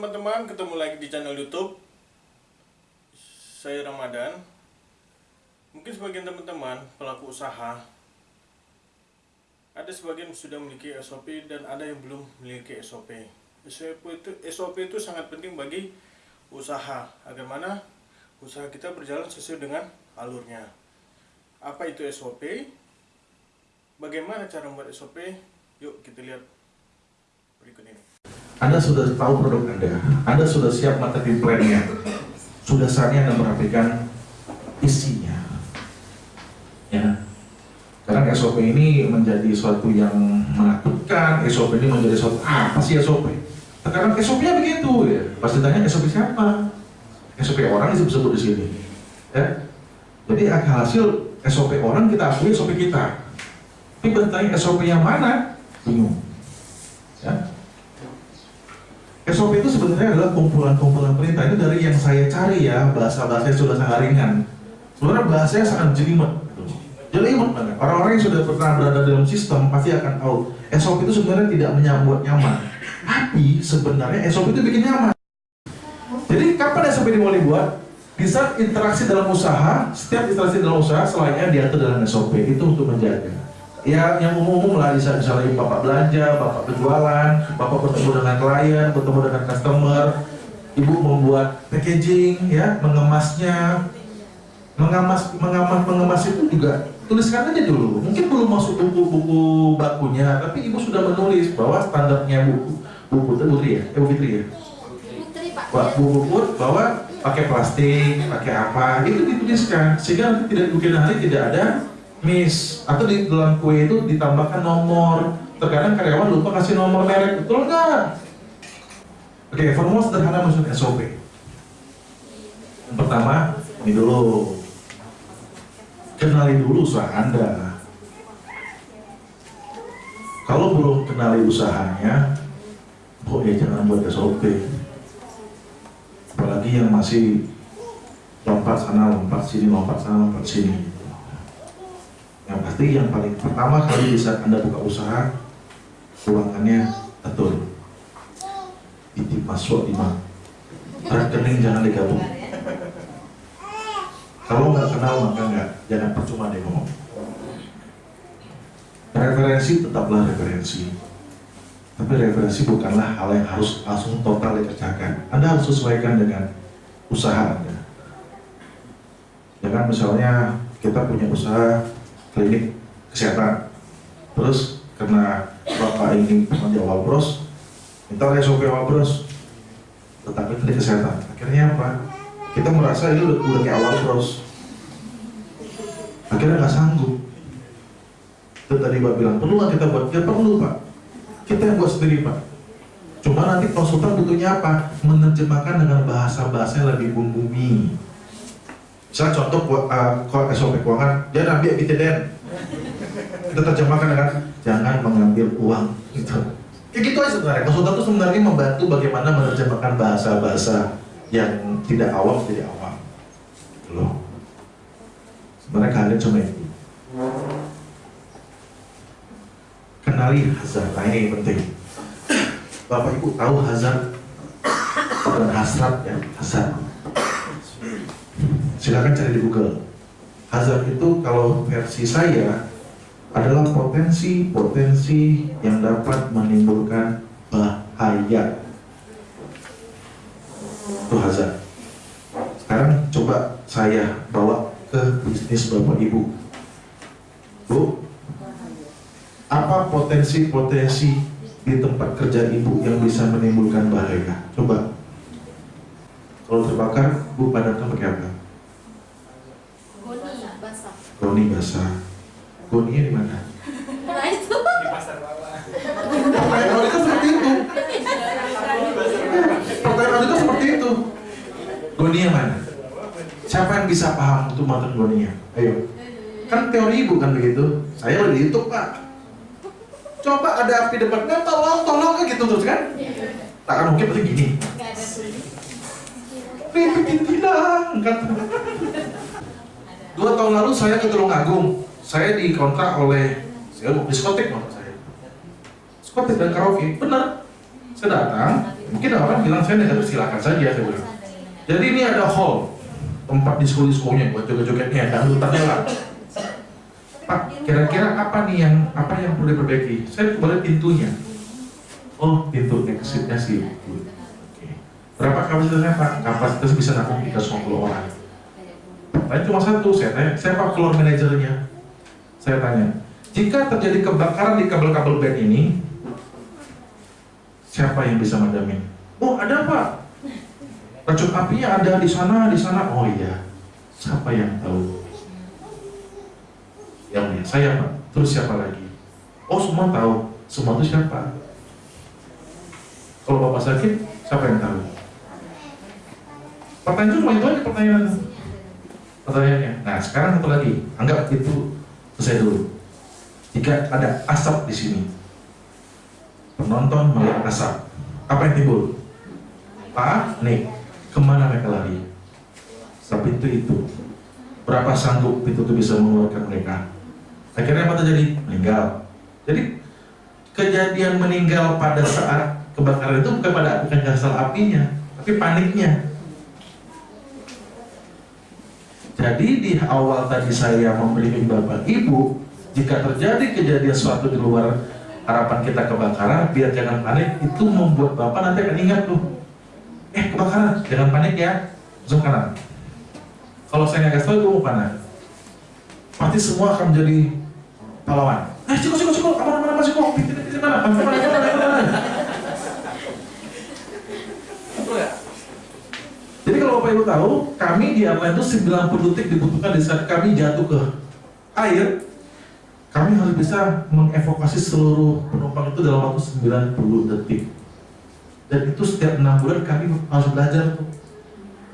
teman-teman, ketemu lagi di channel YouTube. Saya Ramadan. Mungkin sebagian teman-teman pelaku usaha ada sebagian sudah memiliki SOP dan ada yang belum memiliki SOP. SOP itu SOP itu sangat penting bagi usaha agar mana usaha kita berjalan sesuai dengan alurnya. Apa itu SOP? Bagaimana cara membuat SOP? Yuk kita lihat berikut ini. Anda sudah tahu produk Anda, Anda sudah siap marketing plan-nya, sudah saatnya Anda merapikan isinya. Ya. Karena SOP ini menjadi suatu yang menakutkan, SOP ini menjadi suatu ah, apa sih SOP? Sekarang SOP-nya begitu ya. Pasti tanya SOP siapa? SOP orang disebut-sebut di sini. Ya. Jadi hasil SOP orang kita akui SOP kita. Tapi bertanya SOP yang mana? Bingung. Ya. SOP itu sebenarnya adalah kumpulan-kumpulan perintah. Itu dari yang saya cari ya bahasa-bahasanya sudah sangat ringan. Sebenarnya bahasanya sangat jelimet. Jelimet banget. Orang-orang yang sudah pernah berada dalam sistem pasti akan tahu SOP itu sebenarnya tidak menyambut nyaman. Tapi sebenarnya SOP itu bikin nyaman. Jadi kapan SOP ini mau dibuat? Di saat interaksi dalam usaha setiap interaksi dalam usaha selainnya diatur dalam SOP itu untuk menjaga ya yang umum-umum lah misalnya bapak belanja, bapak berjualan, bapak bertemu dengan klien, bertemu dengan customer, ibu membuat packaging, ya mengemasnya, mengemas, mengemas, mengemas itu juga tuliskan aja dulu. Mungkin belum masuk buku-buku bakunya, tapi ibu sudah menulis bahwa standarnya buku buku itu Putri ya, eh, Bu Fitri ya. Wah, buku buku bahwa pakai plastik, pakai apa, itu dituliskan sehingga nanti tidak mungkin hari tidak ada miss. Atau di dalam kue itu ditambahkan nomor. Terkadang karyawan lupa kasih nomor merek betul nggak? Oke formula sederhana maksud SOP yang pertama ini dulu. Kenali dulu usaha anda. Kalau belum kenali usahanya oh ya jangan buat SOP apalagi yang masih lompat sana lompat sini lompat sana lompat sini pasti yang paling pertama kali di saat anda buka usaha keuangannya atur. Titip masuk lima rekening jangan digabung. Kalau nggak kenal maka nggak. Jangan percuma deh ngomong. Referensi tetaplah referensi. Tapi referensi bukanlah hal yang harus langsung total dikerjakan. Anda harus sesuaikan dengan usaha anda. Jangan misalnya kita punya usaha klinik kesehatan. Terus karena bapak ini di awal bros. Minta SOP awal bros. Tetapi klinik kesehatan. Akhirnya apa? Kita merasa ini udah, udah kayak awal bros. Akhirnya nggak sanggup. Itu tadi Pak bilang perlu kita buat? Ya perlu Pak. Kita yang buat sendiri Pak. Cuma nanti konsultan butuhnya apa? Menerjemahkan dengan bahasa-bahasa yang lebih bumi Misalnya contoh uh, SOP keuangan, jangan ambil BTDN. Kita terjemahkan dengan jangan mengambil uang. Gitu. Kayak gitu aja sebenarnya. Konsultan itu sebenarnya membantu bagaimana menerjemahkan bahasa-bahasa yang tidak awam jadi awam. Gitu loh. Sebenarnya kalian cuma itu. Kenali hazard. Nah ini penting. Bapak Ibu tahu hazard dan hasrat ya, hazard silakan cari di Google. Hazard itu kalau versi saya adalah potensi-potensi yang dapat menimbulkan bahaya. Itu hazard. Sekarang coba saya bawa ke bisnis Bapak Ibu. Bu, apa potensi-potensi di tempat kerja Ibu yang bisa menimbulkan bahaya? Coba. Kalau terbakar, Bu padamkan pakai apa? Goninya di mana? Nah itu. Di pasar bawah. Pertanyaan itu seperti itu. Pertanyaan itu seperti itu. Gonia mana? Siapa yang bisa paham untuk materi gonia? Ayo. Kan teori bukan begitu. Saya udah di YouTube pak. Coba ada api depannya, tolong, tolong kan gitu terus kan? Tak akan mungkin pasti gini. Ribet hilang kan? Dua tahun lalu saya ke Tulungagung. Saya dikontrak oleh saya mau diskotek motor saya. Diskotek dan karaoke, benar. Saya datang, Mungkin orang bilang saya negatif silakan saja saya bilang. Jadi ini ada hall tempat disko-diskonya buat joget-jogetnya, dangdutannya lah. Pak, kira-kira apa nih yang apa yang perlu diperbaiki? Saya kembali pintunya. Oh, pintu exitnya sih. Oke. Berapa kapasitasnya Pak? Kapasitas bisa nampung 350 orang. Tanya cuma satu, saya tanya, siapa floor manajernya? Saya tanya, jika terjadi kebakaran di kabel-kabel band ini, siapa yang bisa madamin? Oh ada Pak, racun apinya ada di sana, di sana. Oh iya, siapa yang tahu? Yang mulia, saya Pak. Terus siapa lagi? Oh semua tahu, semua itu siapa? Kalau Bapak sakit, siapa yang tahu? Pertanyaan cuma itu aja pertanyaan pertanyaannya. Nah sekarang satu lagi, anggap itu selesai dulu. Jika ada asap di sini, penonton melihat asap, apa yang timbul? Panik. Ke mana mereka lari? Ke pintu itu. Berapa sanggup pintu itu bisa mengeluarkan mereka? Akhirnya apa terjadi? Meninggal. Jadi kejadian meninggal pada saat kebakaran itu bukan pada bukan karena apinya, tapi paniknya. Jadi di awal tadi saya membimbing Bapak Ibu, jika terjadi kejadian suatu di luar harapan kita kebakaran, biar jangan panik, itu membuat Bapak nanti akan ingat tuh, eh kebakaran, jangan panik ya, zoom kanan. Kalau saya nggak kasih tahu itu mau panas, pasti semua akan menjadi pahlawan. Eh, cukup, cukup, cukup, aman, aman, aman, cukup, pintu, mana. Betul ya? Jadi kalau Bapak Ibu tahu, kami di airline itu 90 detik dibutuhkan di saat kami jatuh ke air, kami harus bisa mengevakuasi seluruh penumpang itu dalam waktu 90 detik. Dan itu setiap enam bulan kami harus belajar tuh.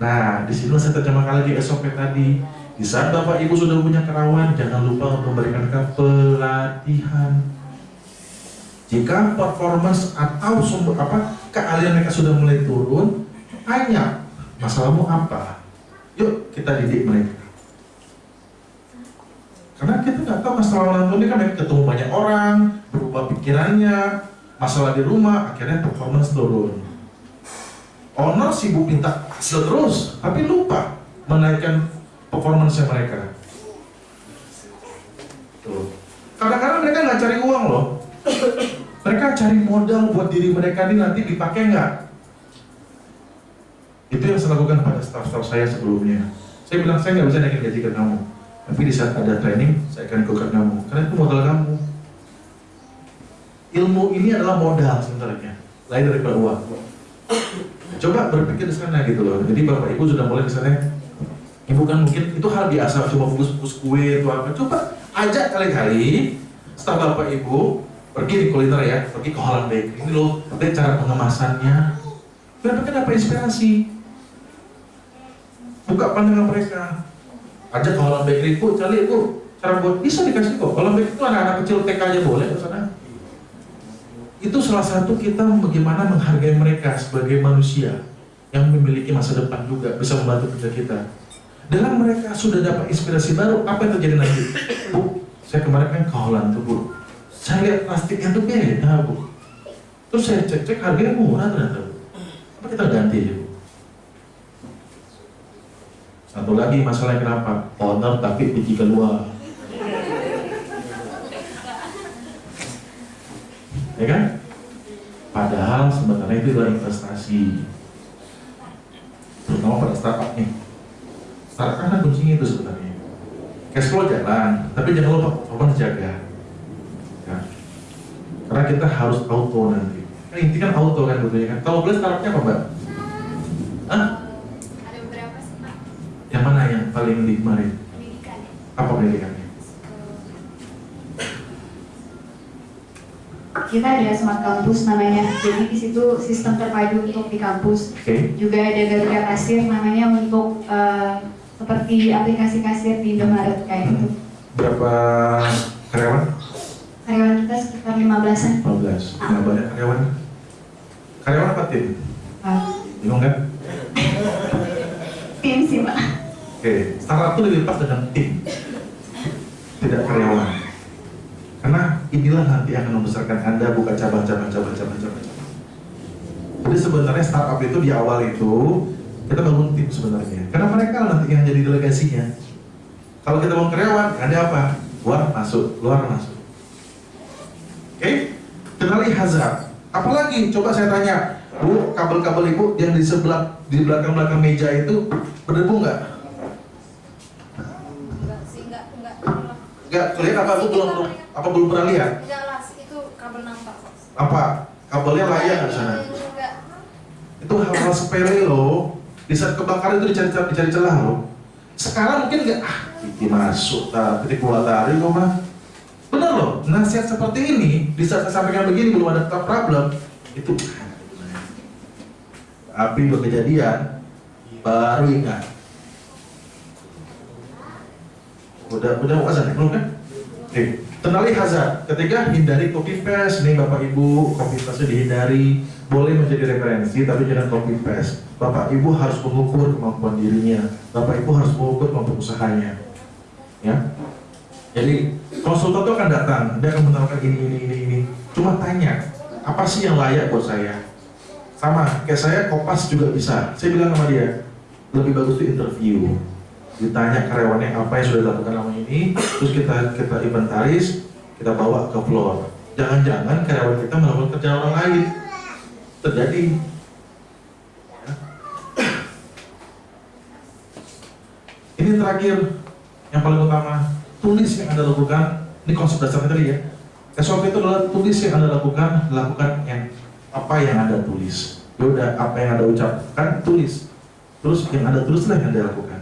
Nah, di sini saya terjemahkan lagi SOP tadi. Di saat Bapak Ibu sudah punya kerawan, jangan lupa untuk memberikan pelatihan. Jika performance atau sumber apa keahlian mereka sudah mulai turun, tanya masalahmu apa? Yuk kita didik mereka. Karena kita nggak tahu masalah orang tua ini kan ketemu banyak orang, berubah pikirannya, masalah di rumah, akhirnya performance turun. Owner sibuk minta hasil terus, tapi lupa menaikkan performance mereka. Kadang-kadang mereka nggak cari uang loh, mereka cari modal buat diri mereka ini nanti dipakai nggak? Itu yang saya lakukan pada staff-staff saya sebelumnya. Saya bilang saya nggak bisa naikin gaji ke kamu, tapi di saat ada training saya akan ikutkan kamu, karena itu modal kamu. Ilmu ini adalah modal sebenarnya, lain daripada uang. Coba berpikir di sana gitu loh. Jadi bapak ibu sudah mulai di sana. Ibu kan mungkin itu hal biasa cuma fokus-fokus kue atau apa. Coba ajak kali-kali setelah bapak ibu pergi di kuliner ya, pergi ke Holland Bakery. Ini loh, lihat cara pengemasannya. Mereka dapat inspirasi. Buka pandangan mereka. Ajak ke Holland Bakery, bu, cari bu, cara buat bisa dikasih kok. Holland Bakery itu anak-anak kecil TK aja boleh ke sana. Itu salah satu kita bagaimana menghargai mereka sebagai manusia yang memiliki masa depan juga bisa membantu kerja kita. Dengan mereka sudah dapat inspirasi baru, apa yang terjadi nanti? Bu, saya kemarin kan ke Holland tuh bu, saya lihat plastiknya tuh beda bu terus saya cek-cek harganya murah ternyata bu apa kita ganti ya bu satu lagi masalahnya kenapa owner tapi biji keluar ya kan padahal sebenarnya itu adalah investasi terutama pada startup nih startup kan kuncinya itu sebenarnya cash flow jalan tapi jangan lupa performance jaga Ya. Karena kita harus auto nanti. Kan inti kan auto kan betulnya kan. Kalau boleh startupnya apa mbak? Hah? Ada beberapa sih Pak Yang mana yang paling di kemarin? pendidikan ya. Apa pendidikannya? Kita ada smart kampus namanya. Jadi di situ sistem terpadu untuk di kampus. Oke. Juga ada Garuda Kasir namanya untuk eh, seperti aplikasi kasir di Indomaret kayak gitu. Berapa karyawan? Karyawan kita sekitar 15-an. 15. Nah, banyak karyawan. Karyawan apa tim? Pak. Bingung kan? Tim sih Pak. Oke, startup itu lebih pas dengan tim, tidak karyawan. Karena inilah nanti akan membesarkan Anda buka cabang-cabang, cabang-cabang, cabang-cabang. Jadi sebenarnya startup itu di awal itu kita bangun tim sebenarnya. Karena mereka nanti yang jadi delegasinya. Kalau kita bangun karyawan, ada apa? Luar masuk, luar masuk. Oke, kenali hazard. Apalagi coba saya tanya, Bu, kabel-kabel ibu yang di sebelah di belakang-belakang meja itu berdebu nggak? Nggak kelihatan apa? Aku belum apa belum pernah lihat? Enggak lah, itu kabel nampak. Apa? Kabelnya layak di sana? Enggak. Itu hal-hal sepele loh. Di saat kebakaran itu dicari dicari celah loh. Sekarang mungkin nggak ah, titik masuk, titik keluar tadi kok mah. Bener loh, nasihat seperti ini di saat saya sampaikan begini belum ada problem itu api berkejadian baru ingat udah udah azan ya? belum kan? Oke, kenali hazard. Ketiga hindari copy paste. Nih bapak ibu copy paste dihindari. Boleh menjadi referensi tapi jangan copy paste. Bapak ibu harus mengukur kemampuan dirinya. Bapak ibu harus mengukur kemampuan usahanya. Ya. Jadi konsultan itu akan datang, dia akan menawarkan ini ini ini ini. Cuma tanya, apa sih yang layak buat saya? Sama, kayak saya kopas juga bisa. Saya bilang sama dia, lebih bagus itu interview ditanya karyawannya apa yang sudah dilakukan selama ini, terus kita kita inventaris, kita bawa ke floor. Jangan-jangan karyawan kita melakukan kerjaan orang lain. Terjadi. Ya. Ini terakhir, yang paling utama, tulis yang anda lakukan. Ini konsep dasarnya tadi ya. SOP itu adalah tulis yang anda lakukan, lakukan yang apa yang anda tulis. Ya udah apa yang anda ucapkan tulis. Terus yang anda tulislah yang anda lakukan